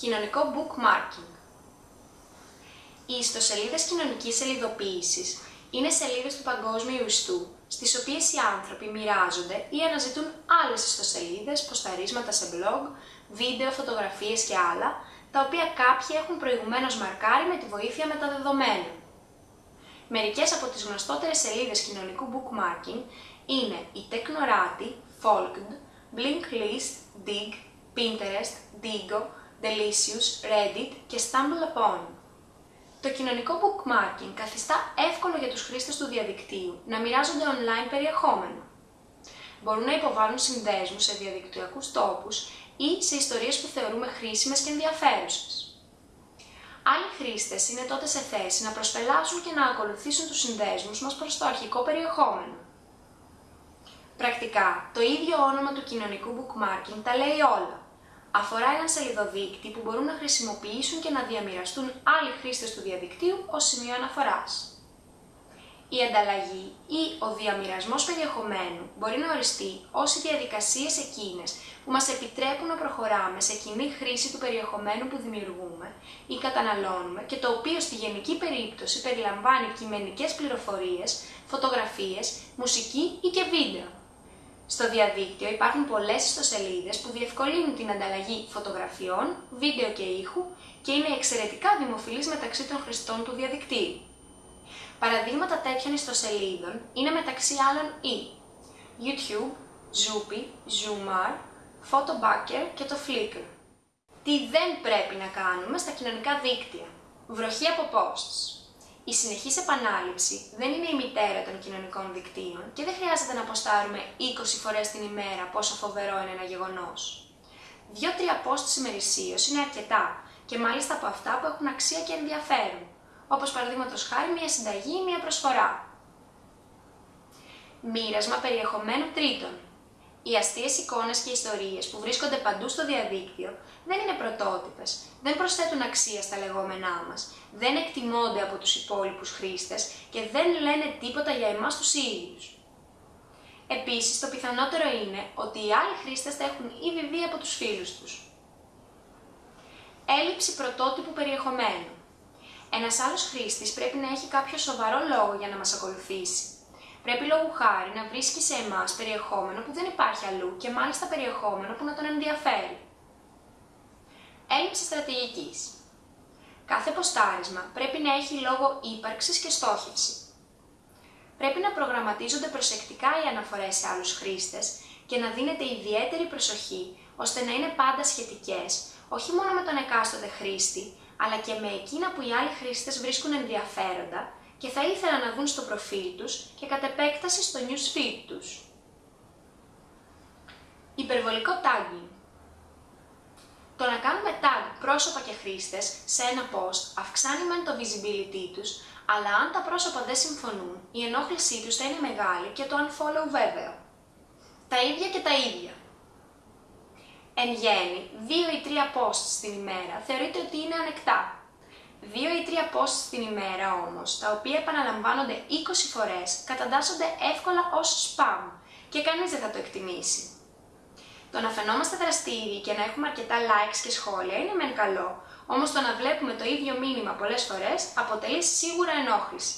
Κοινωνικό bookmarking. Οι ιστοσελίδες κοινωνικής σελίδοποίησης είναι σελίδες του παγκόσμιου ιστού, στις οποίες οι άνθρωποι μοιράζονται ή αναζητούν άλλες ιστοσελίδες, ποσταρίσματα σε blog, βίντεο, φωτογραφίες και άλλα, τα οποία κάποιοι έχουν προηγουμένως μαρκάρει με τη βοήθεια μεταδεδομένων. Μερικές από τις γνωστότερες σελίδες κοινωνικού bookmarking είναι η Technorati, Folked, Blinklist, Dig, Pinterest, Digo, Delicious, Reddit και StumbleUpon. Το κοινωνικό bookmarking καθιστά εύκολο για τους χρήστες του διαδικτύου να μοιράζονται online περιεχόμενο. Μπορούν να υποβάλουν συνδέσμους σε διαδικτυακούς τόπους ή σε ιστορίες που θεωρούμε χρήσιμες και ενδιαφέρουσες. Άλλοι χρήστες είναι τότε σε θέση να προσπελάσουν και να ακολουθήσουν τους συνδέσμους μας προς το αρχικό περιεχόμενο. Πρακτικά, το ίδιο όνομα του κοινωνικού bookmarking τα λέει όλα αφορά έναν σελιδοδείκτη που μπορούν να χρησιμοποιήσουν και να διαμοιραστούν άλλοι χρήστες του διαδικτύου ως σημείο αναφοράς. Η ανταλλαγή ή ο διαμοιρασμός περιεχομένου μπορεί να οριστεί ως οι διαδικασίες εκείνες που μας επιτρέπουν να προχωράμε σε κοινή χρήση του περιεχομένου που δημιουργούμε ή καταναλώνουμε και το οποίο στη γενική περίπτωση περιλαμβάνει κειμενικές πληροφορίες, φωτογραφίες, μουσική ή και βίντεο. Στο διαδίκτυο υπάρχουν πολλές ιστοσελίδες που διευκολύνουν την ανταλλαγή φωτογραφιών, βίντεο και ήχου και είναι εξαιρετικά δημοφιλείς μεταξύ των χρηστών του διαδικτύου. Παραδείγματα τέτοιων ιστοσελίδων είναι μεταξύ άλλων η YouTube, Zoopy, Zoomar, Photobucker και το Flickr. Τι δεν πρέπει να κάνουμε στα κοινωνικά δίκτυα. Βροχή από posts. Η συνεχής επανάληψη δεν είναι η μητέρα των κοινωνικών δικτύων και δεν χρειάζεται να αποστάρουμε 20 φορές την ημέρα πόσο φοβερό είναι ένα γεγονός. Δύο-τρία posts ημερησίως είναι αρκετά και μάλιστα από αυτά που έχουν αξία και ενδιαφέρον, όπως παραδείγματος χάρη μια συνταγή ή μια προσφορά. Μοίρασμα περιεχομένου τρίτων. Οι αστείες εικόνες και ιστορίες που βρίσκονται παντού στο διαδίκτυο δεν είναι πρωτότυπες, δεν προσθέτουν αξία στα λεγόμενά μας, δεν εκτιμώνται από τους υπόλοιπους χρήστες και δεν λένε τίποτα για εμάς τους ίδιους. Επίσης, το πιθανότερο είναι ότι οι άλλοι χρήστες θα έχουν ήδη δει από τους φίλους τους. Έλλειψη πρωτότυπου περιεχομένου. Ένας άλλος χρήστης πρέπει να έχει κάποιο σοβαρό λόγο για να μας ακολουθήσει. Πρέπει λόγου χάρη να βρίσκει σε εμάς περιεχόμενο που δεν υπάρχει αλλού και μάλιστα περιεχόμενο που να τον ενδιαφέρει. Έλλειψη στρατηγικής. Κάθε ποστάρισμα πρέπει να έχει λόγο ύπαρξης και στόχευσης. Πρέπει να προγραμματίζονται προσεκτικά οι αναφορές σε άλλους χρήστες και να δίνεται ιδιαίτερη προσοχή ώστε να είναι πάντα σχετικές, όχι μόνο με τον εκάστοτε χρήστη, αλλά και με εκείνα που οι άλλοι χρήστες βρίσκουν ενδιαφέροντα και θα ήθελαν να δουν στο προφίλ τους και κατ' επέκταση στο newsfeed τους. Υπερβολικό tagging το να κάνουμε tag πρόσωπα και χρήστες σε ένα post αυξάνει μεν το visibility τους, αλλά αν τα πρόσωπα δεν συμφωνούν, η ενόχλησή τους θα είναι μεγάλη και το unfollow βέβαιο. Τα ίδια και τα ίδια. Εν γέννη, 2 ή 3 posts την ημέρα θεωρείται ότι είναι ανεκτά. 2 ή 3 posts την ημέρα όμως, τα οποία επαναλαμβάνονται 20 φορές, καταντάσσονται εύκολα ως spam και κανείς δεν θα το εκτιμήσει. Το να φαινόμαστε δραστήριοι και να έχουμε αρκετά likes και σχόλια είναι μεν καλό, όμως το να βλέπουμε το ίδιο μήνυμα πολλές φορές αποτελεί σίγουρα ενόχληση.